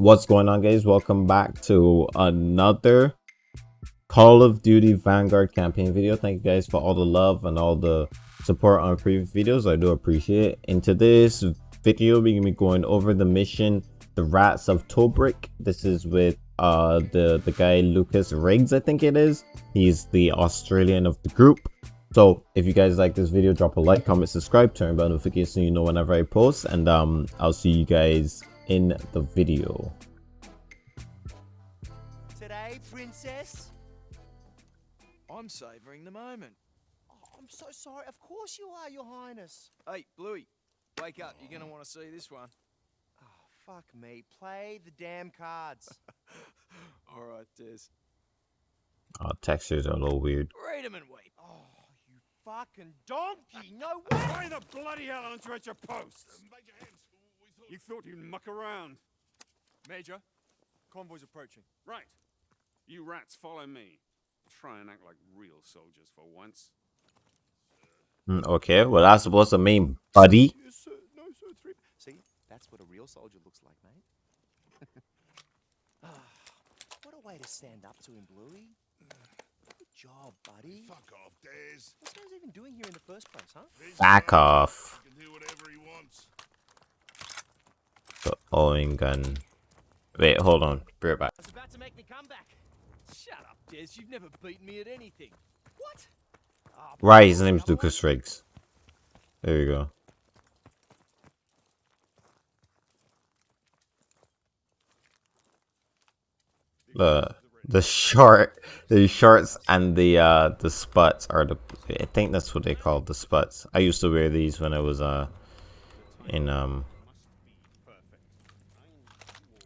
What's going on guys? Welcome back to another Call of Duty Vanguard campaign video. Thank you guys for all the love and all the support on previous videos. I do appreciate it. In today's video, we're to be going over the mission, The Rats of Tobruk. This is with uh, the, the guy Lucas Riggs, I think it is. He's the Australian of the group. So if you guys like this video, drop a like, comment, subscribe, turn on notifications so you know whenever I post. And um, I'll see you guys in the video. Today, princess? I'm savouring the moment. Oh, I'm so sorry. Of course you are, your highness. Hey, Bluey, wake up. You're gonna want to see this one. Oh, fuck me. Play the damn cards. All right, Des. Oh, ah, textures are a little weird. Read 'em and weep. oh, you fucking donkey. No way. Why the bloody hell aren't you at your posts? You thought you'd muck around. Major, convoy's approaching. Right. You rats follow me. Try and act like real soldiers for once. Mm, Okay, well that's supposed to mean buddy. Yes, sir. No, sir. Three. See, that's what a real soldier looks like, mate. Ah, what a way to stand up to him, Bluey. Good job, buddy. Fuck off, Days. What's Nose even doing here in the first place, huh? He's Back fine. off. He can do whatever he wants. The Owen gun. Wait, hold on. Be right back. I was about to make the comeback. Shut up, Des. You've never beaten me at anything. What? Ah, Right, his name's Lucas Riggs. There you go. The the short the shorts and the uh the sputs are the I think that's what they call the sputs. I used to wear these when I was uh in um cadets. You got eyes on the. Quiet. Hang on now. What's that in the leaves? Be quiet. Ah, ah,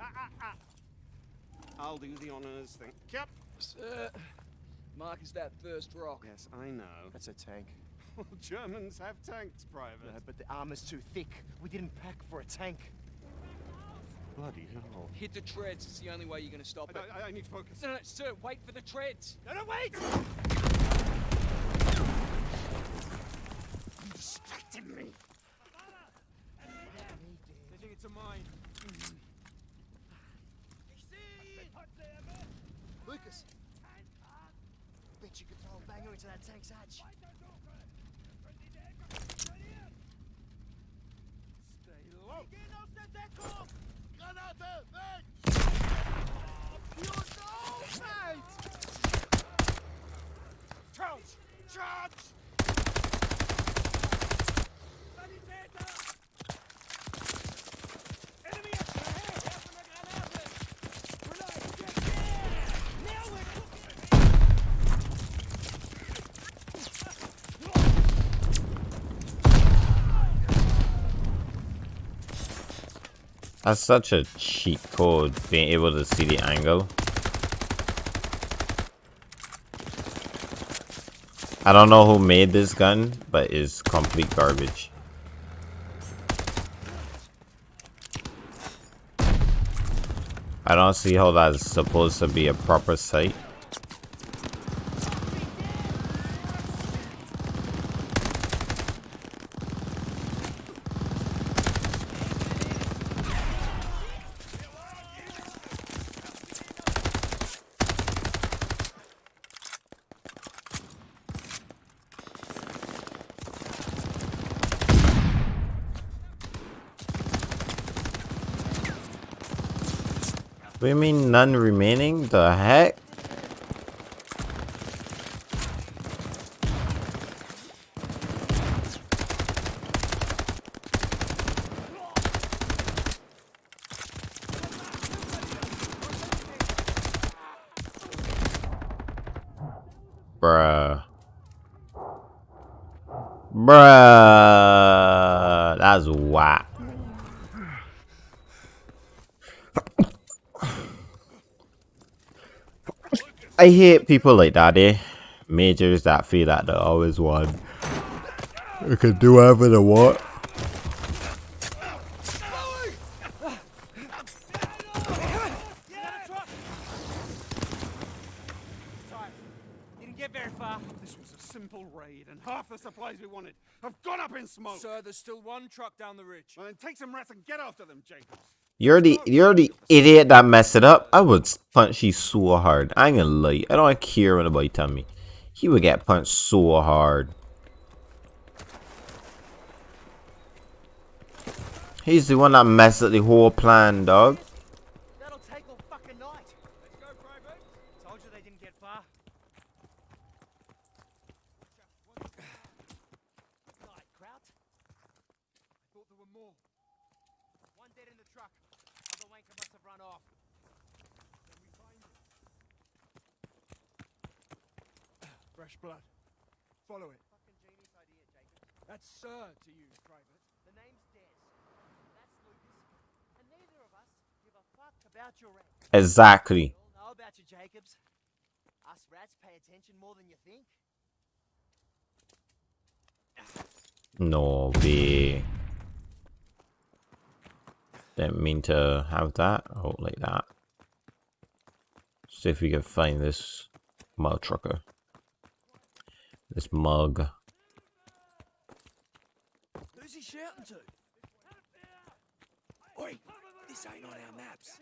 ah. I'll do the honors. Thank Yep. Sir, Mark is that first rock. Yes, I know. That's a tank. Well, Germans have tanks, Private. No, but the armor's too thick. We didn't pack for a tank. Bloody hell. Hit the treads. It's the only way you're gonna stop it. I, I, I need focus. No, no, sir, wait for the treads. No, no, wait! Distracted me. They think it's a mine. Lucas! Bet you could throw a banger into that tank's hatch. Stay low. Granate, weg! You know, mate! Charge! Charge! Enemy action ahead! Werfen eine Granate! Grenade, get there! Now we're cooking! That's such a cheat code being able to see the angle. I don't know who made this gun, but it's complete garbage. I don't see how that's supposed to be a proper sight. What do you mean none remaining? The heck? Bruh. Bruh. That's whack. I hate people like that, eh? Majors that feel that they always won. They can do whatever they want. Didn't get very far. This was a simple raid. and half the supplies we wanted have gone up in smoke. Sir, there's still one truck down the ridge. Well, then take some rats and get after them, Jacobs. You're the you're the idiot that messed it up. I would punch you so hard. I ain't gonna lie. I don't care what anybody tell me. He would get punched so hard. He's the one that messed up the whole plan, dog. That'll take all fucking night. Let's go, Private. Told you they didn't get far. Night, Kraut. I thought there were more. One dead in the truck. Other wanker must have run off. Fresh blood. Follow it. Fucking genius idea, Jacob. That's Sir to you, Private. The name's Des. That's Lucas. And neither of us give a fuck about your rank. Exactly. We all know about you, Jacobs. Us rats pay attention more than you think. No way. Didn't mean to have that. Oh, like that. See if we can find this mug trucker. This mug. Who's he shouting to? Oi, this ain't on our maps.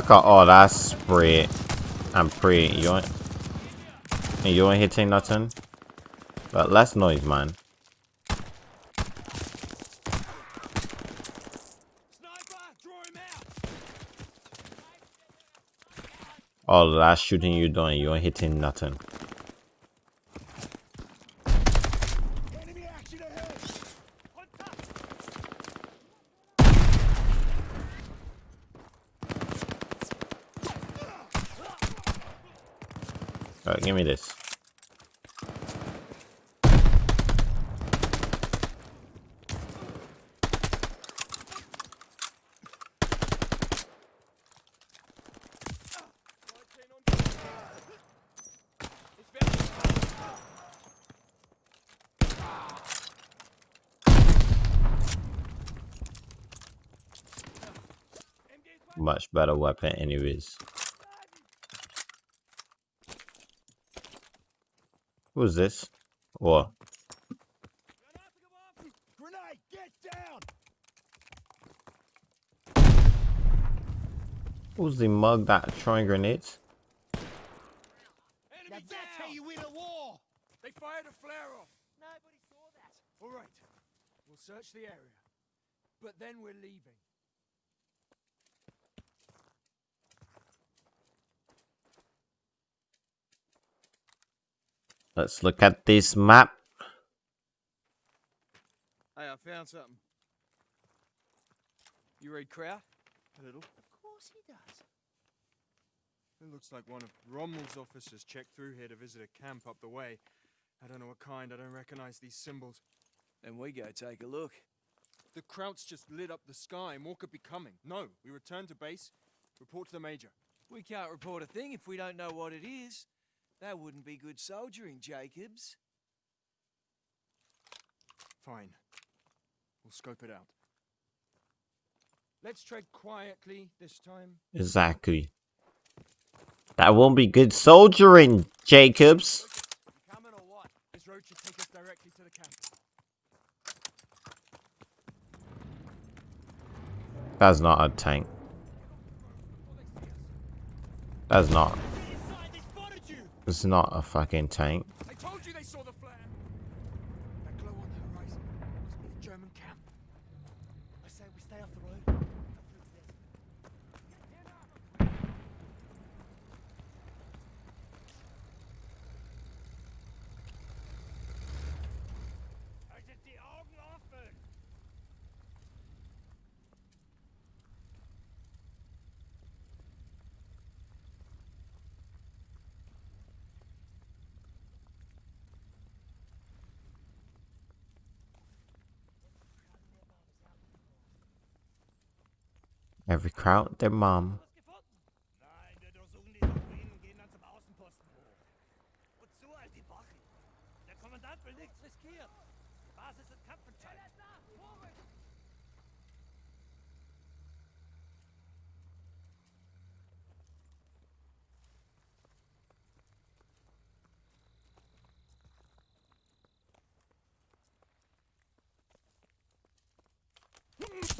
Look at all that spray and pray. You ain't, you ain't hitting nothing. But less noise, man. Oh, all that shooting you doing, you ain't hitting nothing. Enemy action ahead! Alright, give me this. Better weapon anyways. Who's this? What? Who's the mug that throwing grenades? Now Enemy that's how down. you win a war! They fired a flare off. Nobody saw that. All right. We'll search the area. But then we're leaving. Let's look at this map. Hey, I found something. You read Kraut? A little. Of course he does. It looks like one of Rommel's officers checked through here to visit a camp up the way. I don't know what kind, I don't recognize these symbols. Then we go take a look. The Krauts just lit up the sky. More could be coming. No, we return to base, report to the Major. We can't report a thing if we don't know what it is. That wouldn't be good soldiering, Jacobs. Fine. We'll scope it out. Let's tread quietly this time. Exactly. That won't be good soldiering, Jacobs. You coming or what? This road should take us directly to the camp. That's not a tank. That's not. It's not a fucking tank. I told you they saw the flare! That glow on the horizon must be the German camp. I say we stay off the road. Go through the desert. Haltet die Augen offen! Every crowd, their mom.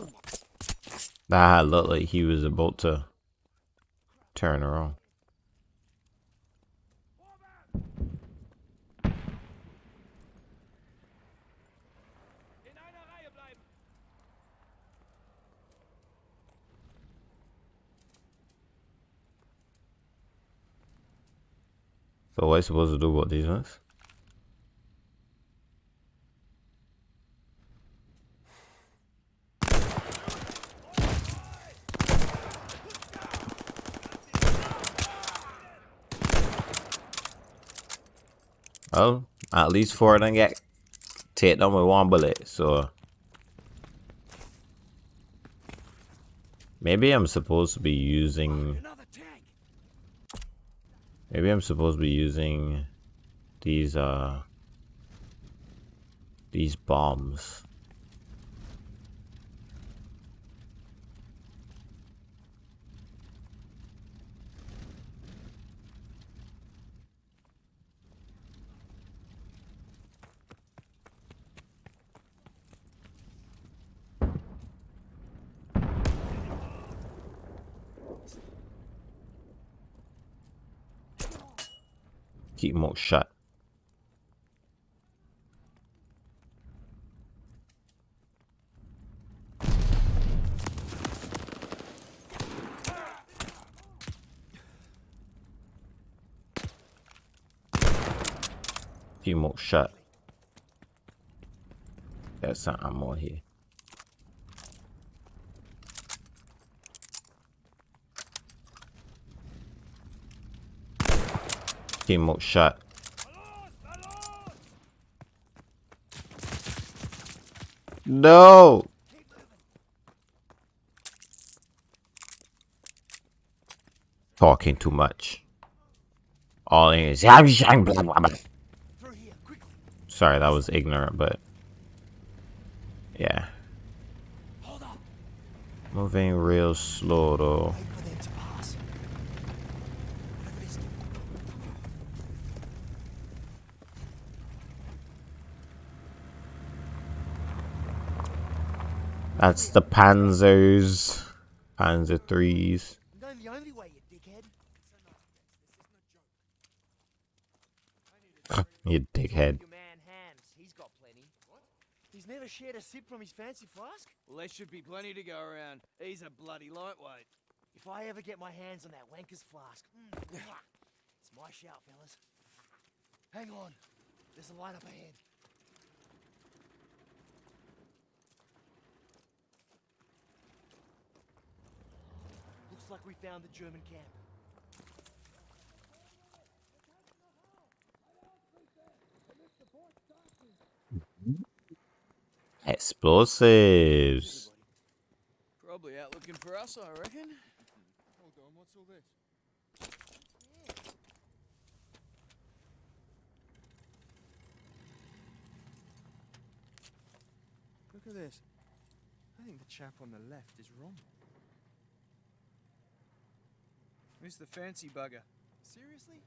Gefunden? That looked like he was about to turn around. So what am I supposed to do about these ones? Well, at least four of them get hit on with one bullet, so maybe I'm supposed to be using Maybe I'm supposed to be using these uh these bombs. All shut. Them all shut. There's some ammo here. Them all. No! Talking too much. All in is. Sorry, that was ignorant, but yeah. Moving real slow though. Wait for them to pass. Whatever it is. That's the Panzers. Panzer 3s. No, the only way, you dickhead. you dickhead. Man Hans, he's got plenty. He's never shared a sip from his fancy flask? Well, there should be plenty to go around. He's a bloody lightweight. If I ever get my hands on that wanker's flask, mm, it's my shout, fellas. Hang on. There's a light up ahead. Looks like we found the German camp. Explosives. Probably out looking for us, I reckon. Hold on, what's all this? Look at this. I think the chap on the left is wrong. Who's the fancy bugger? Seriously?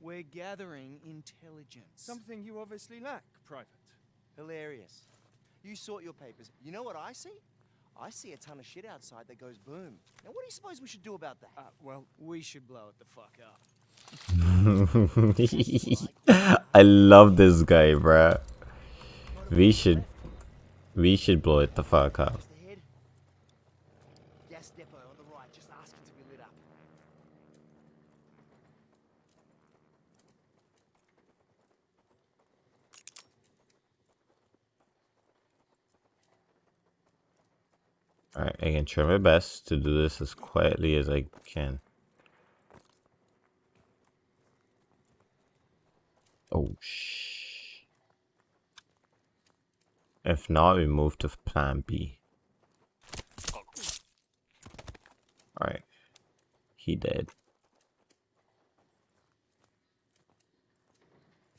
We're gathering intelligence. Something you obviously lack, Private. Hilarious. You sort your papers. You know what I see? I see a ton of shit outside that goes boom. Now, what do you suppose we should do about that? Uh, well, we should blow it the fuck up. I love this guy, bruh. We should we should blow it the fuck up. Where's the head? Gas depot on the right, just asking to be lit up. Alright, I can try my best to do this as quietly as I can. Oh shh. If not, we move to plan B. Alright. He dead.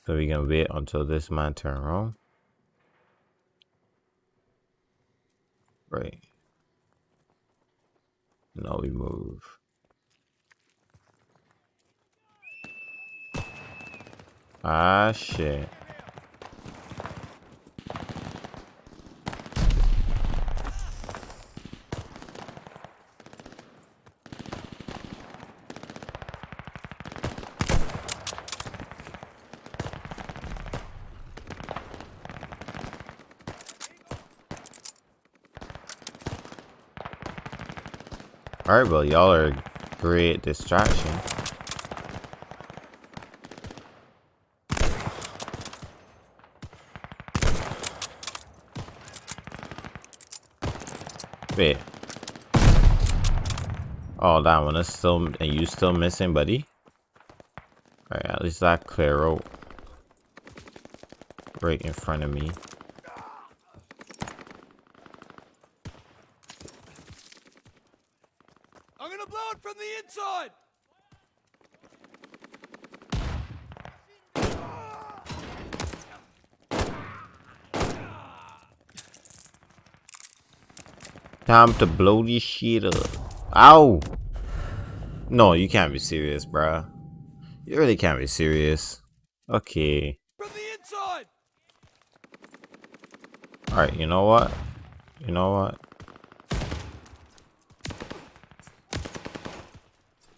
So we can wait until this man turn around. Right. Now we move. Ah shit. Alright, well, y'all are a great distraction. Wait. Oh, that one is still, are you still missing, buddy? Alright, at least that clear out. Right in front of me. I'm gonna blow it from the inside! Time to blow this shit up. Ow! No, you can't be serious, bruh. You really can't be serious. Okay. From the inside! Alright, you know what? You know what?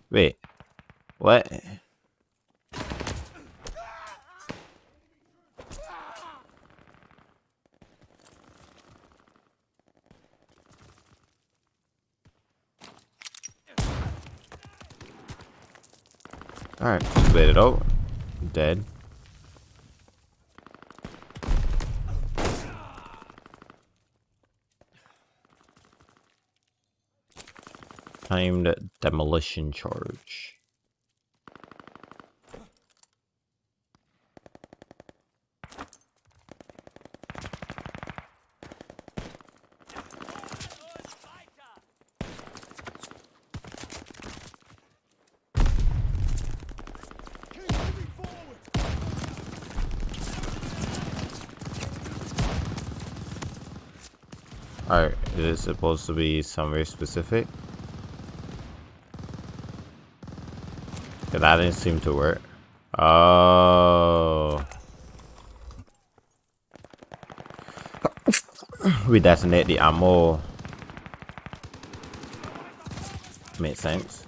Wait. What? Alright, just wait it out. Dead. Timed demolition charge. Oh, Alright, is it supposed to be somewhere specific? Yeah, that didn't seem to work. Oh. we detonate the ammo. Makes sense.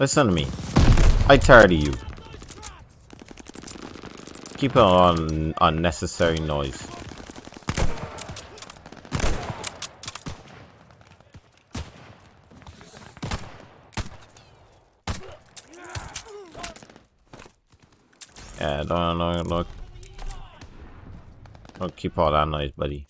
Listen to me. I tired of you. Keep on unnecessary noise. Yeah, don't, don't, don't, don't keep all that noise, buddy.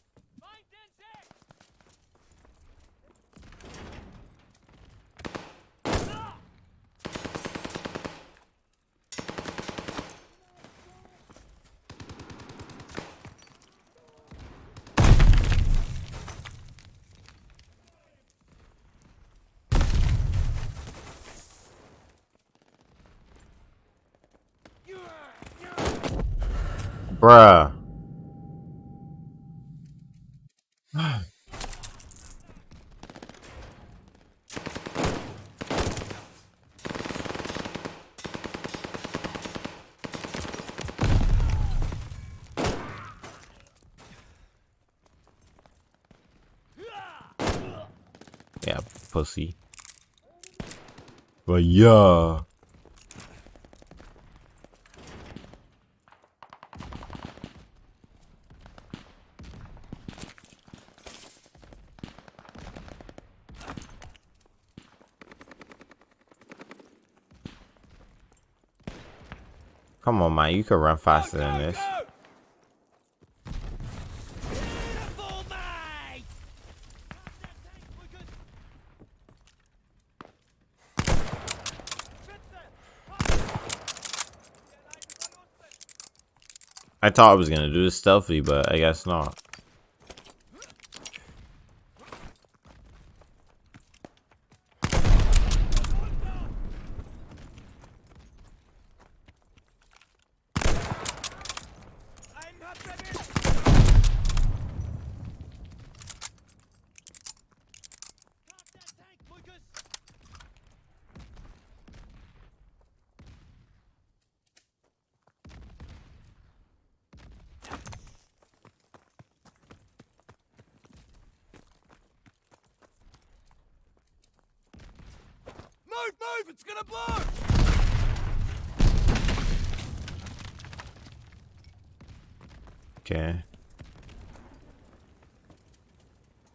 Bruh. yeah, pussy. But yeah. Come on, man. You can run faster than this. Beautiful, mate! I thought I was gonna do this stealthy, but I guess not. Einen habt ihr mit! Park that tank, Lucas! Move, move! It's gonna blow! Okay.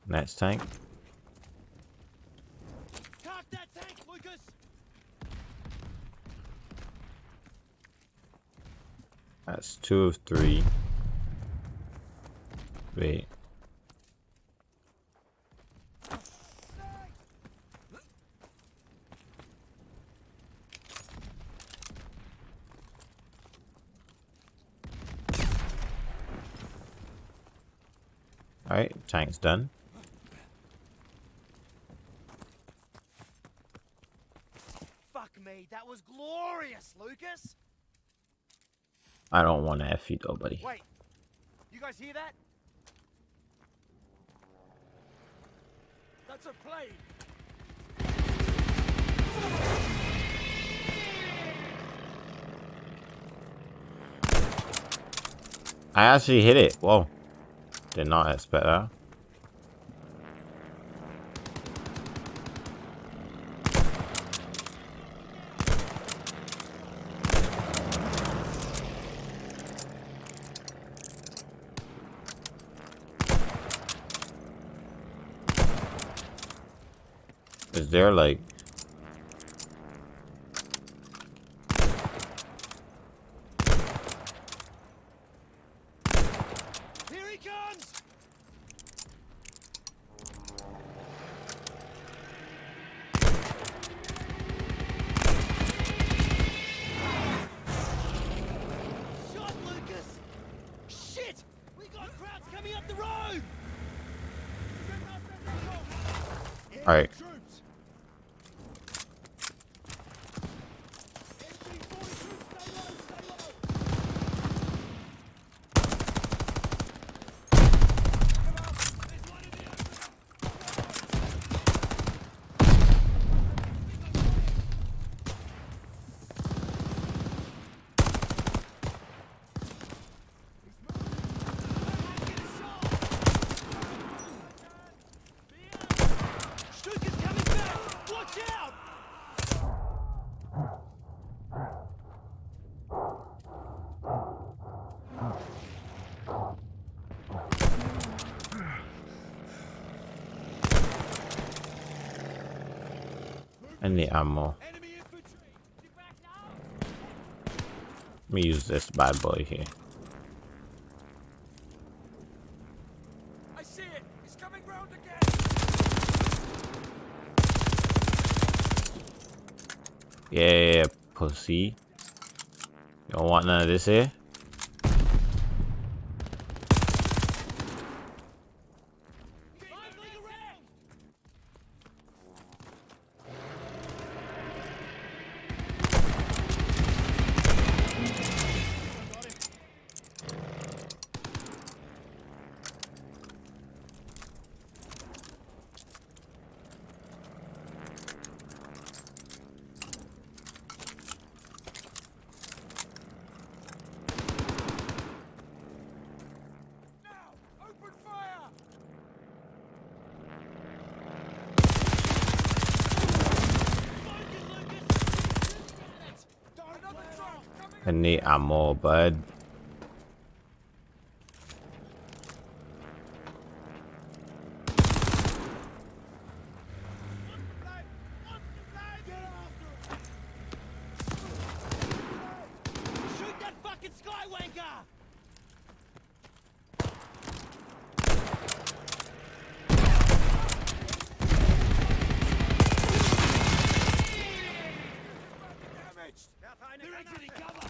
Next tank. Park that tank, Lucas! That's two of three. Wait. Alright, tank's done. Fuck me, that was glorious, Lucas! I don't want to F you though, buddy. Wait, you guys hear that? That's a plane! I actually hit it. Whoa. Did not expect that. Is there like Here he comes! Shot, Lucas! Shit! We got Krauts coming up the road! Alright. Troops! Stuka's coming back! Watch out! Need ammo. Enemy infantry! Get back now! Let me use this bad boy here. I see it! He's coming round again! Yeah, pussy. You don't want none of this here? Lively around! Now! Open fire! Another truck coming I need ammo, bud. Shoot that fucking skywanker! damaged! They're exiting cover!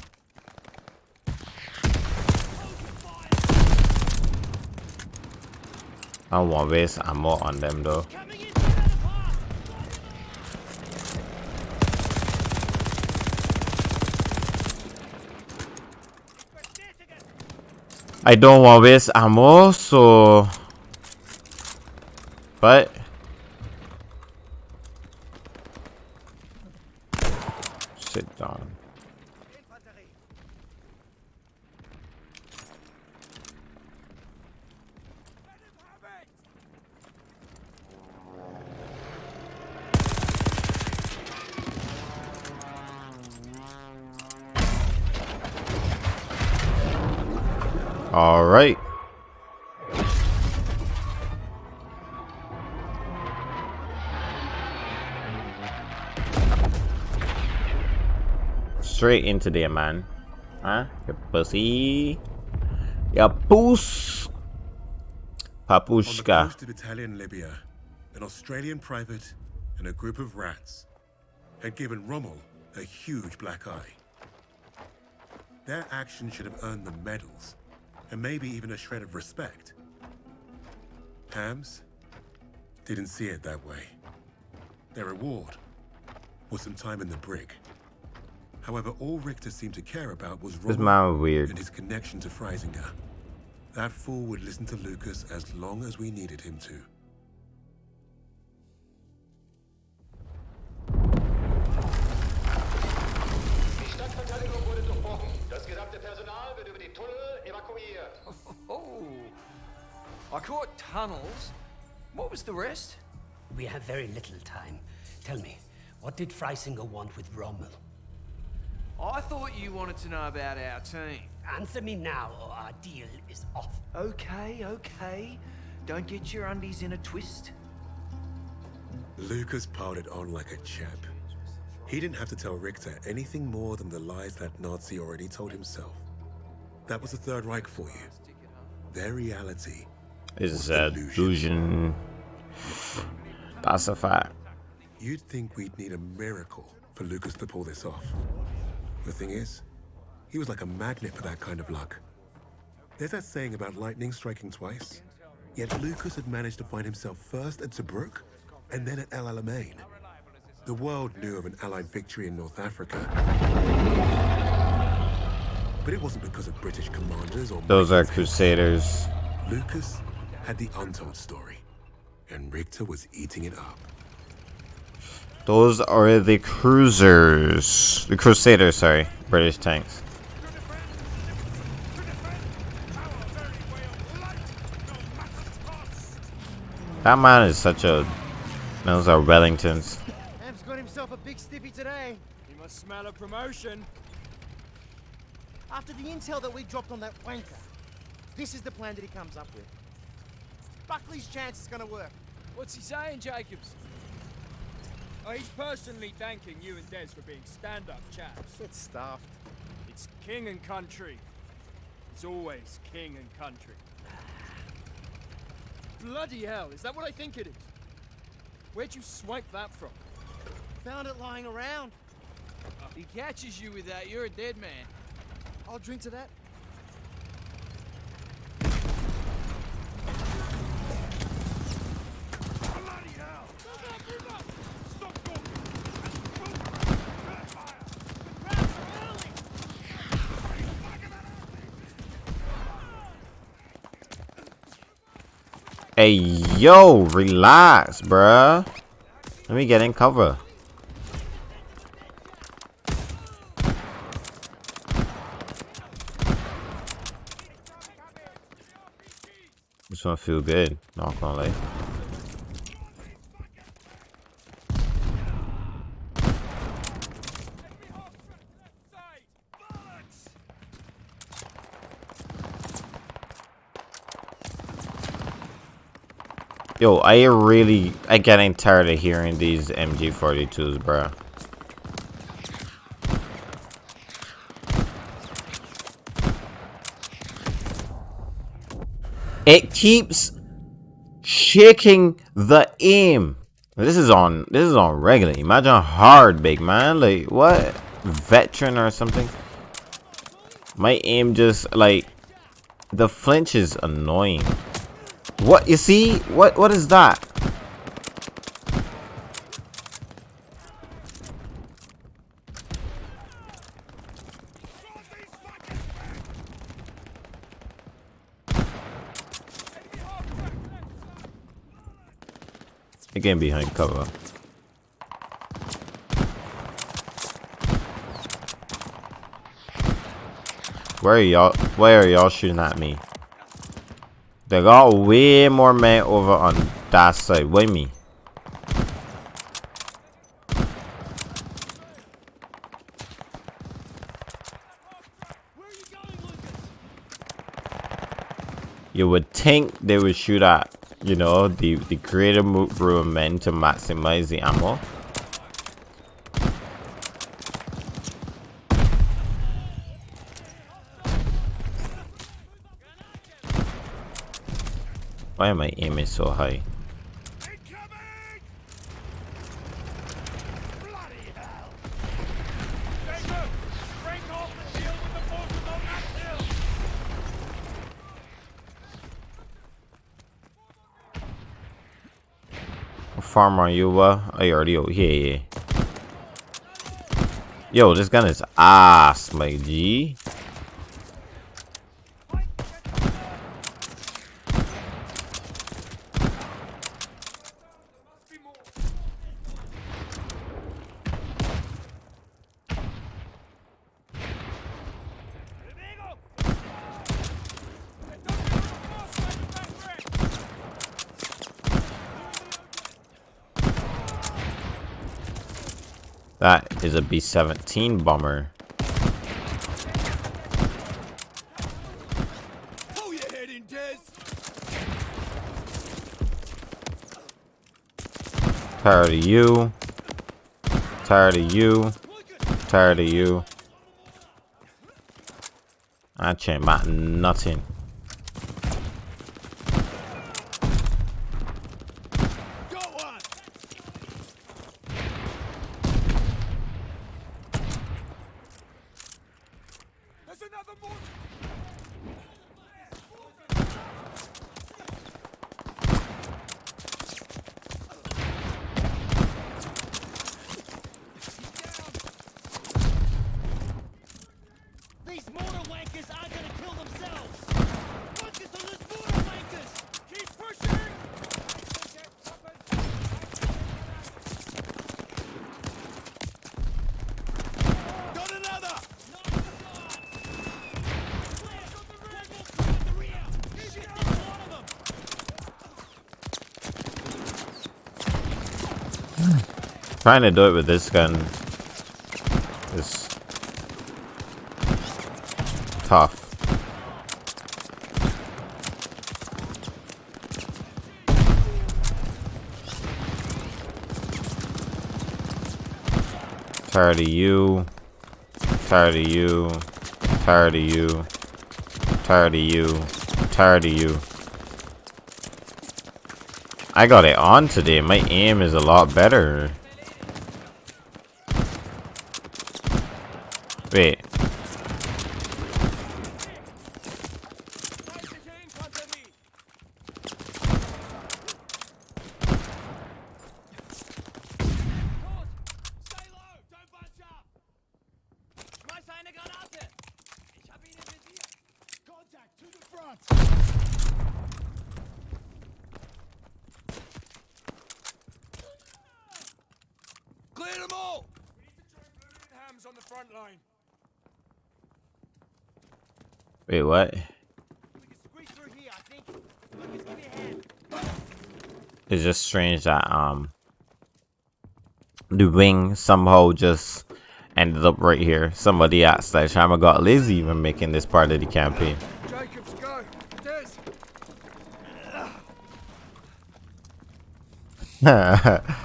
Want waste ammo on them though. I don't want waste ammo, so... But... into there, man. Huh? You pussy. Ya puss. On the Papushka. coast of Italian Libya, an Australian private and a group of rats had given Rommel a huge black eye. Their action should have earned them medals, and maybe even a shred of respect. Hams didn't see it that way. Their reward was some time in the brig. However, all Richter seemed to care about was This Rommel man weird. and his connection to Freisinger. That fool would listen to Lucas as long as we needed him to. Die Stadtverteidigung wurde durchbrochen. Das gesamte Personal wird über die Tunnel evakuiert. Oh. I caught tunnels. What was the rest? We have very little time. Tell me, what did Freisinger want with Rommel? I thought you wanted to know about our team. Answer me now, or our deal is off. Okay, okay. Don't get your undies in a twist. Lucas piled it on like a champ. He didn't have to tell Richter anything more than the lies that Nazi already told himself. That was the Third Reich for you. Their reality. Is a illusion. That's a fact. You'd think we'd need a miracle for Lucas to pull this off. The thing is, he was like a magnet for that kind of luck. There's that saying about lightning striking twice. Yet Lucas had managed to find himself first at Tobruk and then at El Alamein. The world knew of an Allied victory in North Africa. But it wasn't because of British commanders or Those are crusaders. Lucas had the untold story, and Richter was eating it up. Those are the cruisers. The crusaders, sorry. British tanks. That man is such a... Those are Wellingtons. Ham's got himself a big stiffy today. You must smell a promotion. After the intel that we dropped on that wanker, this is the plan that he comes up with. Buckley's chance is gonna work. What's he saying, Jacobs? Oh, he's personally thanking you and Des for being stand-up chaps. It's stuffed. It's king and country. It's always king and country. Bloody hell, is that what I think it is? Where'd you swipe that from? Found it lying around. He catches you with that, you're a dead man. I'll drink to that. Hey, yo, relax, bruh. Let me get in cover. This one feel good, not gonna lie. Yo, I really, I getting tired of hearing these MG42s, bro. It keeps shaking the aim. This is on, this is on regular. Imagine hard, big man. Like, what? Veteran or something? My aim just, like, the flinch is annoying. What you see? What what is that? Again behind cover. Where are y'all where are y'all shooting at me? They got way more men over on that side. Wait me. You would think they would shoot at, you know, the, the creative room men to maximize the ammo. Why am I aiming so high? farm are you, uh? Oh, you already over here, yeah. Yo, this gun is ass, my G. That is a B-17 bomber. Tired of you. Tired of you. Tired of you. I chain about nothing. Trying to do it with this gun is tough. Tired of you. Tired of you. Tired of you. Tired of you. Tired of you. I got it on today. My aim is a lot better. Wait. Clear them all! We need to join Blue and Hams on the front line. Wait, what? It's just strange that um the wing somehow just ended up right here. Somebody at Sledgehammer got lazy even making this part of the campaign. Jacobs,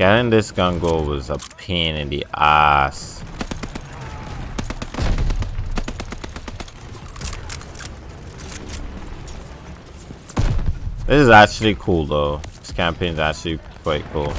Getting this gun go was a pain in the ass. This is actually cool though. This campaign is actually quite cool.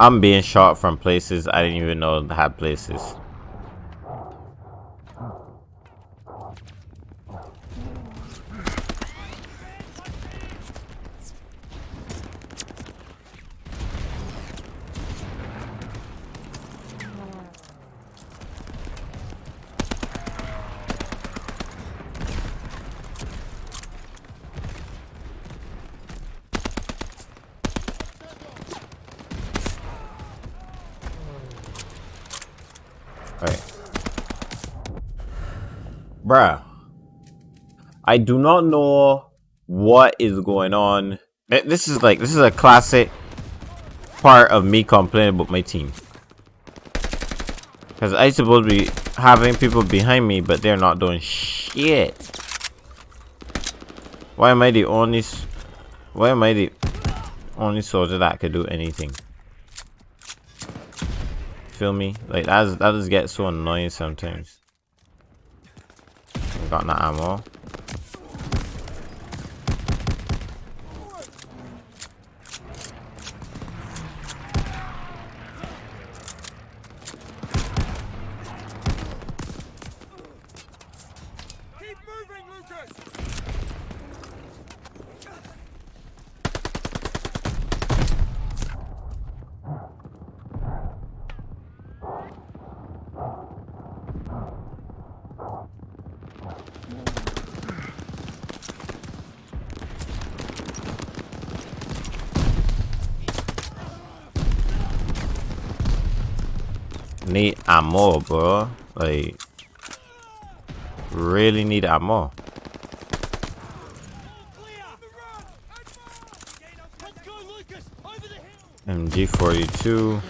I'm being shot from places I didn't even know had places. Bruh. I do not know what is going on. This is like, this is a classic part of me complaining about my team. Because I supposed to be having people behind me, but they're not doing shit. Why am I the only... Why am I the only soldier that could do anything? Feel me? Like, that, is, that just gets so annoying sometimes. Got no ammo. Keep moving, Lucas. Need ammo, bro. Like, really need ammo. Let's go, Lucas! Over the hill! MG42.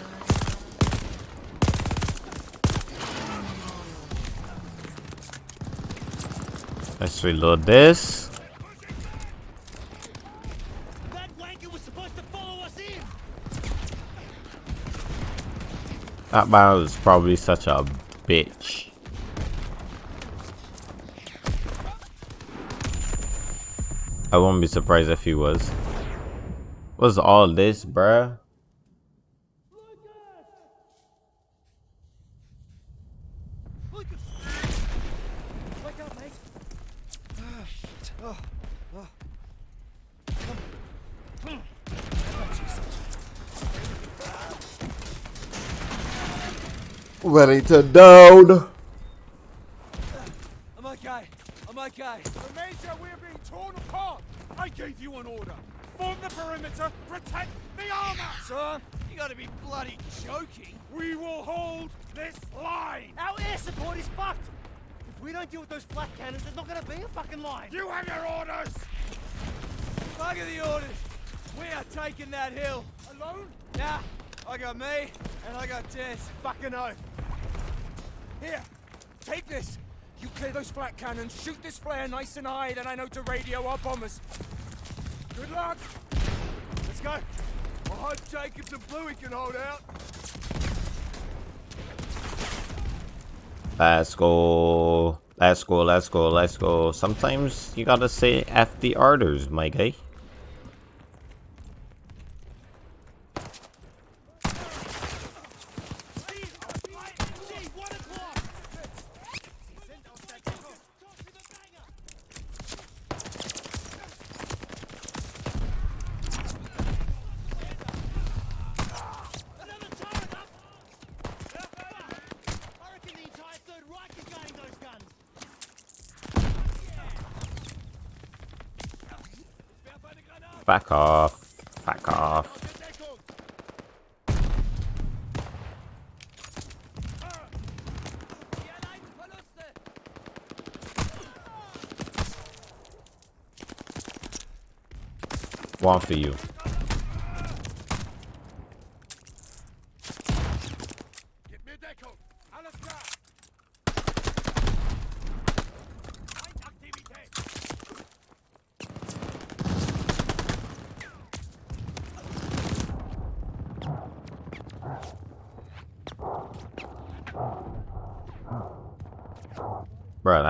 Let's reload this. That man was probably such a bitch. I won't be surprised if he was. What's all this, bruh? Ready to down. Flare nice and high, then I know to radio our bombers. Good luck. Let's go! I hope Jacobs and Bluey can hold out. Let's go. Let's go, let's go, let's go. Sometimes you gotta say F the orders, my guy. Back off. Back off. One for you.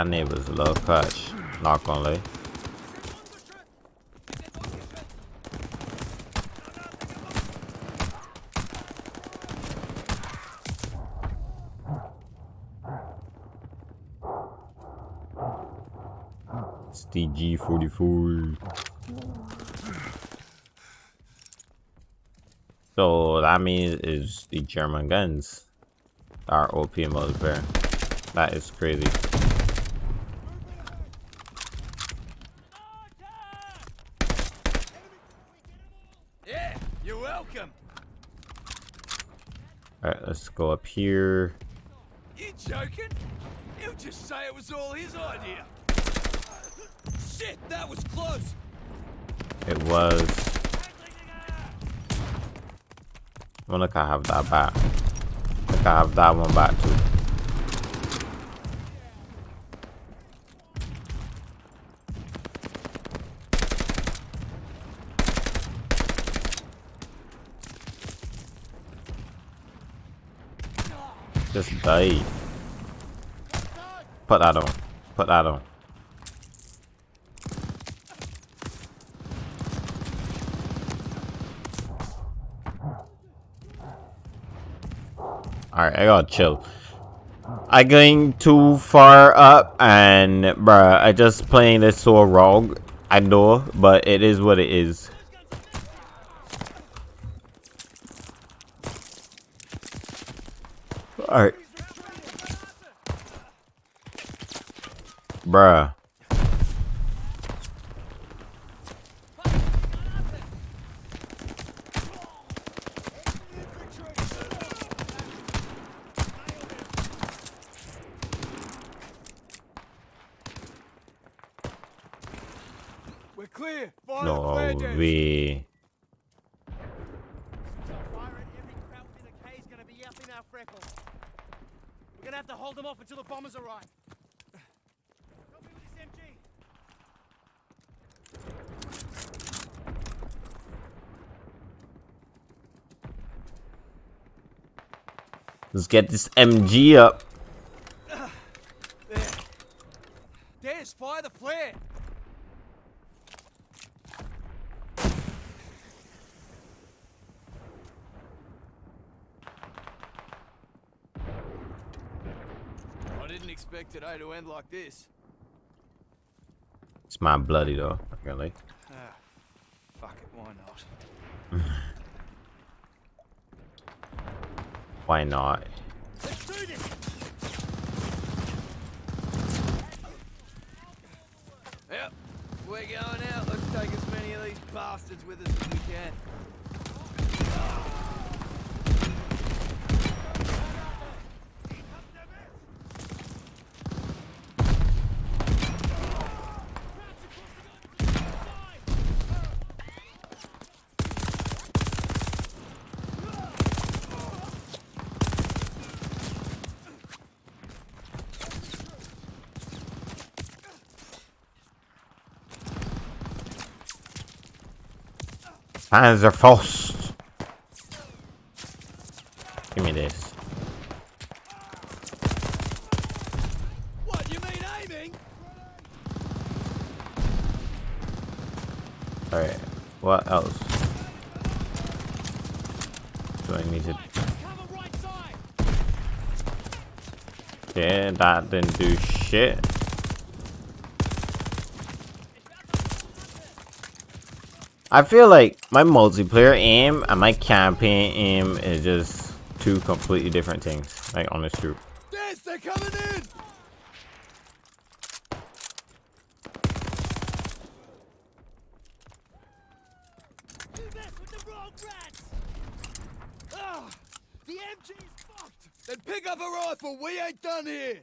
That neighbor's little clutch. Not gonna lie. It's the G44. So that means is the German guns are OP multiplayer. That is crazy. Yeah, you're welcome. Alright, let's go up here. You joking? He'll just say it was all his idea. Shit, that was close. It was. Well, look, I have that back. Look, I have that one back too. Just die. Put that on. Put that on. Alright, I gotta chill. I going too far up and bruh, I just playing this so wrong. I know, but it is what it is. Alright. Bruh. We're clear. Fire No clear, Des. way. Fire at every Kraut within a K is gonna be up in our freckle. We're gonna have to hold them off until the bombers arrive. Help me with this MG. Let's get this MG up. There. Fire the flare. I didn't expect today to end like this. It's my bloody though. Really. Ah, fuck it, why not? Why not? Let's do this! Yep, we're going out. Let's take as many of these bastards with us as we can. Panzer Faust. Give me this. What, you mean aiming? Alright. What else? Do I need to... Cover right side! Yeah, that didn't do shit. I feel like my multiplayer aim and my campaign aim is just two completely different things. Like, truth. Des, they're coming in! Rats! Ah, the MG is fucked. Then pick up a rifle. We ain't done here.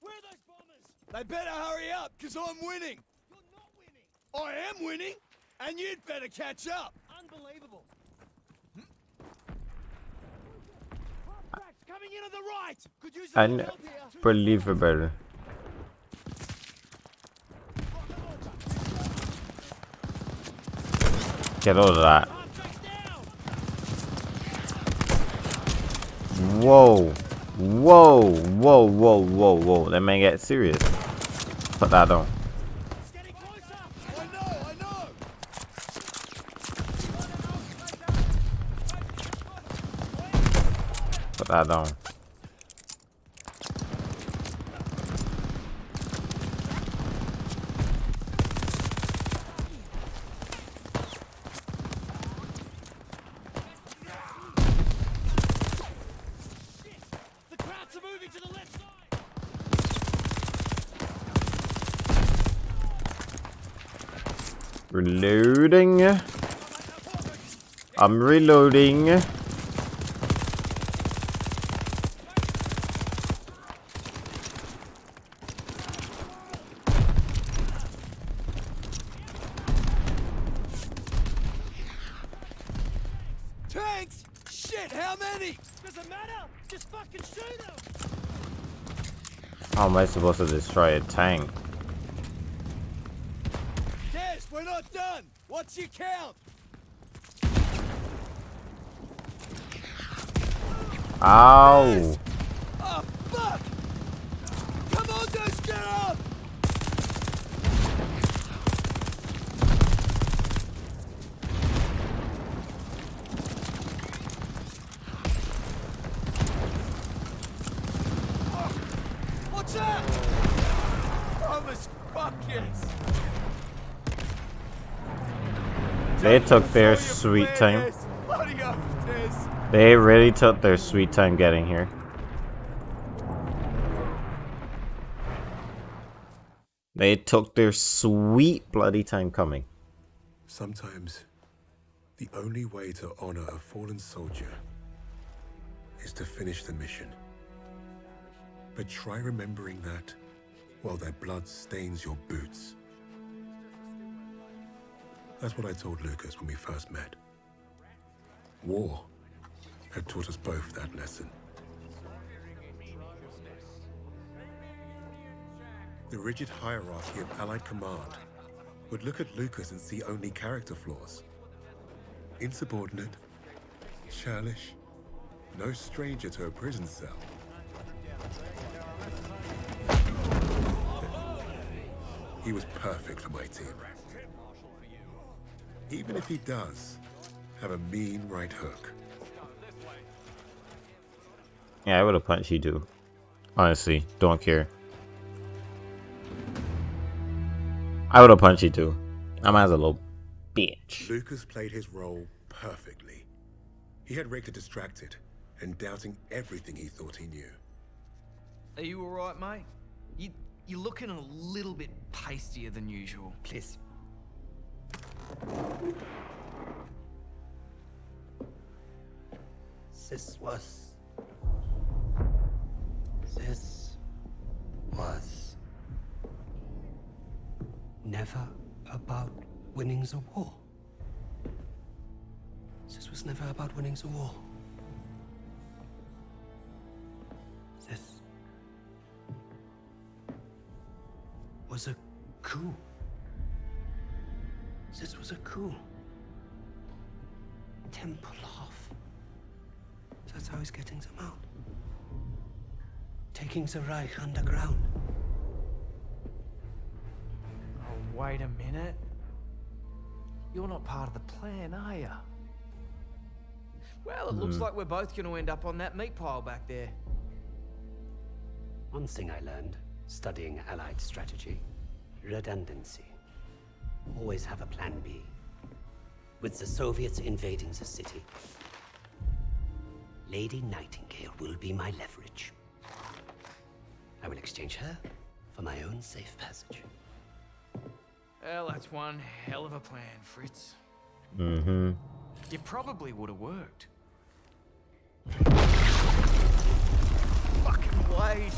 Where are those bombers? They better hurry up, because I'm winning. You're not winning. I am winning, and you'd better catch up. Unbelievable. Krauts coming in on the right. Could use a little help here. Get all of that. Whoa. Whoa. Whoa, whoa, whoa, whoa. That man get serious. Put that on. Left side. Reloading. I'm reloading. Tanks? Shit, how many? Doesn't matter. Just fucking shoot them. How am I supposed to destroy a tank? Yes, we're not done. What's your count? Ow! Oh, fuck! Come on, guys, get up! Oh, What's that? Thomas, fuck yes! They took their sweet time. They really took their sweet time getting here. They took their sweet bloody time coming. Sometimes, the only way to honor a fallen soldier is to finish the mission. But try remembering that while their blood stains your boots. That's what I told Lucas when we first met. War had taught us both that lesson. The rigid hierarchy of Allied command would look at Lucas and see only character flaws. Insubordinate, churlish, no stranger to a prison cell. He was perfect for my team. Even if he does have a mean right hook. Yeah, I would have punched you too. Honestly, don't care. I would have punched you too. I'm as a little bitch. Lucas played his role perfectly. He had Richter distracted and doubting everything he thought he knew. Are you alright, mate? You, you're looking a little bit pastier than usual. Please. This was. This was. Never about winning the war. This was never about winning the war. This was a coup. Tempelhof. That's how he's getting them out. Taking the Reich underground. Oh, wait a minute. You're not part of the plan, are you? Well, it looks like we're both going to end up on that meat pile back there. One thing I learned studying Allied strategy redundancy. Always have a plan B. With the Soviets invading the city, Lady Nightingale will be my leverage. I will exchange her for my own safe passage. Well, that's one hell of a plan, Fritz. Mm-hmm. It probably would have worked. Fucking Wade.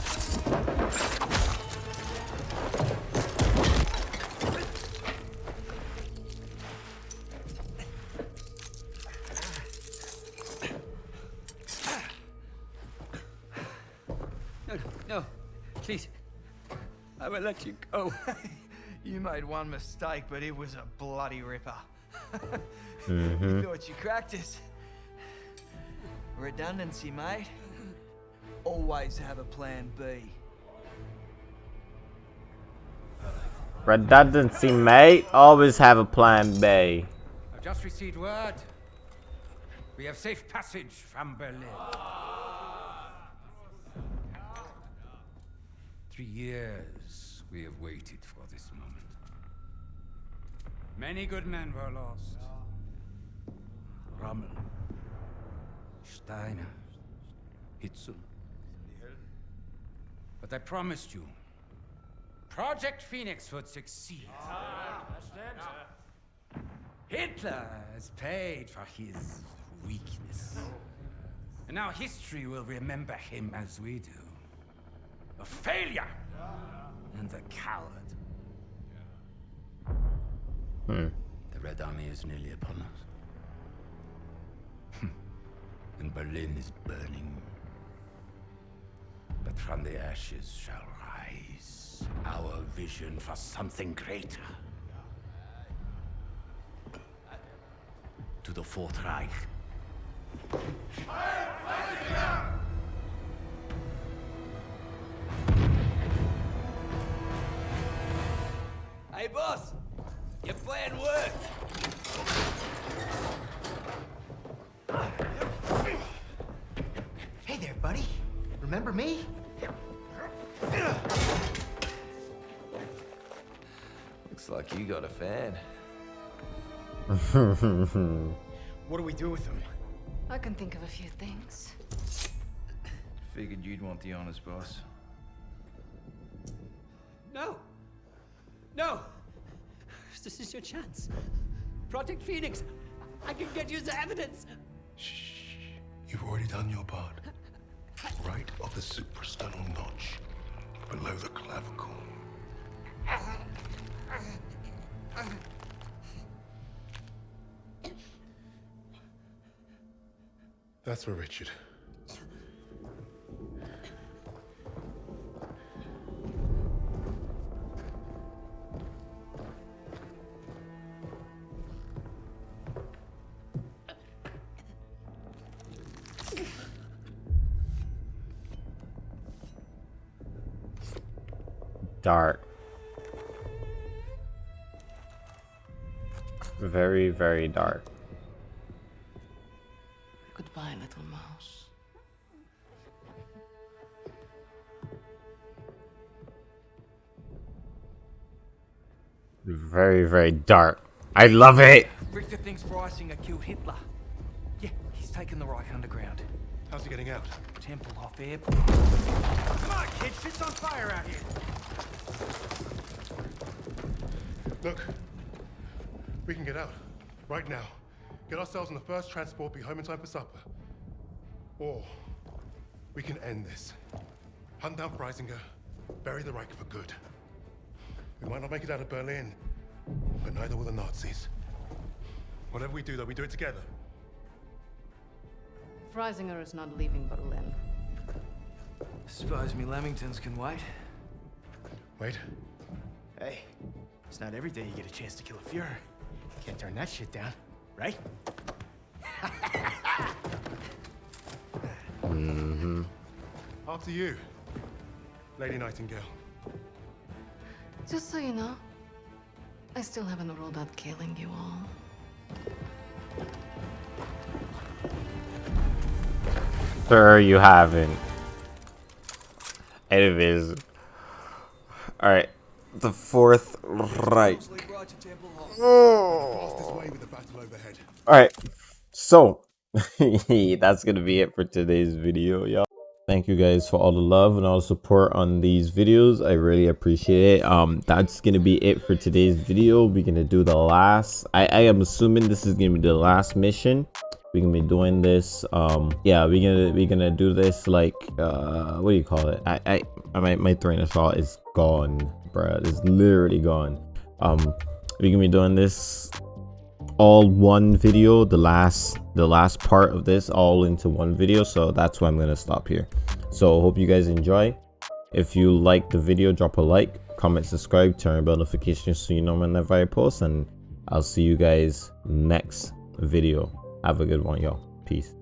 I let you go. You made one mistake, but it was a bloody ripper. Mhm. You thought you cracked us. Redundancy, mate. Always have a plan B. Redundancy, mate. Always have a plan B. I've just received word. We have safe passage from Berlin. Three years we have waited for this moment. Many good men were lost. Rommel, Steiner, Hitzel. But I promised you, Project Phoenix would succeed. Hitler has paid for his weakness. And now history will remember him as we do. A failure and a coward. Hmm. The Red Army is nearly upon us. and Berlin is burning. But from the ashes shall rise our vision for something greater. To the Fourth Reich. Hey, boss! Your plan worked! Hey there, buddy. Remember me? Looks like you got a fan. What do we do with him? I can think of a few things. Figured you'd want the honest boss. No! No! This is your chance. Project Phoenix! I can get you the evidence! Shh. You've already done your part. Right of the suprasternal notch, below the clavicle. That's for Richard. Dark. Very, very dark. Goodbye, little mouse. Very, very dark. I love it. Richter thinks Freisinger killed Hitler. Yeah, he's taken the Reich underground. How's he getting out? Tempelhof airport. Come on, kid. Shit's on fire out here. Look, we can get out. Right now. Get ourselves on the first transport, be home in time for supper. Or we can end this. Hunt down Freisinger, bury the Reich for good. We might not make it out of Berlin, but neither will the Nazis. Whatever we do, though, we do it together. Freisinger is not leaving Berlin. Suppose me Lamingtons can wait. Wait. Hey, it's not every day you get a chance to kill a Fuhrer. Can't turn that shit down, right? Mm-hmm. After you, Lady Nightingale. Just so you know, I still haven't ruled out killing you all. Sir, you haven't. Anyways. Alright. All right, the fourth right. Battle overhead. Alright. So, that's gonna be it for today's video, y'all. thank you guys for all the love and all the support on these videos i really appreciate it um that's gonna be it for today's video we're gonna do the last i i am assuming this is gonna be the last mission we're gonna be doing this um yeah we're gonna we're gonna do this like uh what do you call it? I i, I my, my train of thought is gone bruh. It's literally gone. Um we're gonna be doing this all one video the last the last part of this all into one video so that's why i'm gonna stop here. So hope you guys enjoy. If you like the video drop a like comment subscribe turn on notifications so you know whenever i post and i'll see you guys next video have a good one y'all. Peace